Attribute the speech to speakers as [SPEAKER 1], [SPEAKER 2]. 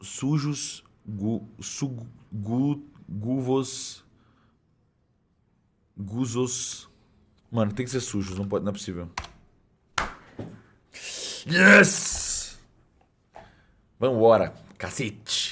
[SPEAKER 1] Sujos. Gu, su, gu, guvos. Guzos. Mano, tem que ser sujos, não, pode, não é possível. Yes! Vambora, cacete!